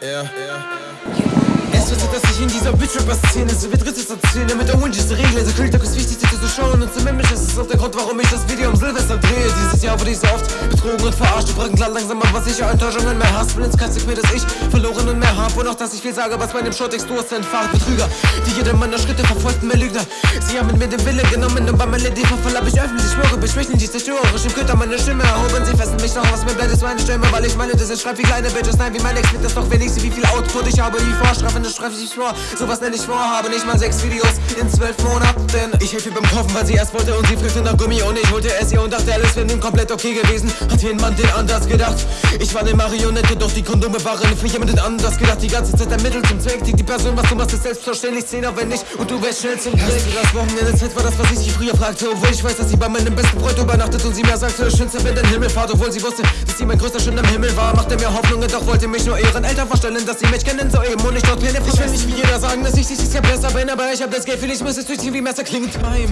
ja, ja. Es wird so, dass ich in dieser Bitch-Rapper-Szene so wie drittes erzählen Damit der ist Regel, also Kult ist wichtig, sich zu schauen Und zumindest ist es auch der Grund, warum ich das Video am Silvester Dieses Jahr wurde ich so oft betrogen und verarscht. Du bringen klar langsam ab, was ich an Enttäuschungen mehr hasse. Will ins Katzig mir, dass ich verloren und mehr hab. Und auch, dass ich viel sage, was meinem Shortext du hast entfacht. Betrüger, die jede meiner Schritte verfolgten mir Lügner. Sie haben mit mir den Wille genommen und beim LED-Verfall hab ich öffentlich schwöre Beschwächen, die zerstörerisch im Köter meine Stimme erhoben. Sie fesseln mich noch aus, mir bleibt es meine Stimme Weil ich meine, das ist schreib wie kleine Bitches, nein, wie mein Ex mit das doch, ich sie, wie viel Output ich habe. Wie vorstrafen, das schreib ich vor. Sowas nenne ich vorhabe, nicht mal sechs Videos in zwölf Monaten. Ich helfe beim Kaufen, weil sie erst wollte und sie fragte nach Gummi. Und ich wollte es ihr und dachte, alles wäre nun komplett okay gewesen. Hat jeden Mann den anders gedacht? Ich war eine Marionette, doch die Kondome waren für jemanden anders gedacht. Die ganze Zeit ein Mittel zum Zweck, die, die Person, was du machst, ist selbstverständlich Zehn, wenn nicht. Und du wärst schnell zum Glück. Das Wochenende Zeit war das, was ich sie früher fragte. Obwohl ich weiß, dass sie bei meinem besten Freund übernachtet Und sie mir sagte, schönste, wenn dein Himmel fahrt. Obwohl sie wusste, dass sie mein größter Schön am Himmel war Machte mir Hoffnungen, doch wollte mich nur ihren Eltern vorstellen Dass sie mich kennen, so eben und ich dort Pläne Ich will nicht wie jeder sagen, dass ich dieses Jahr besser bin Aber ich hab das Geld, für ich muss es durchziehen wie Messer klingt. Time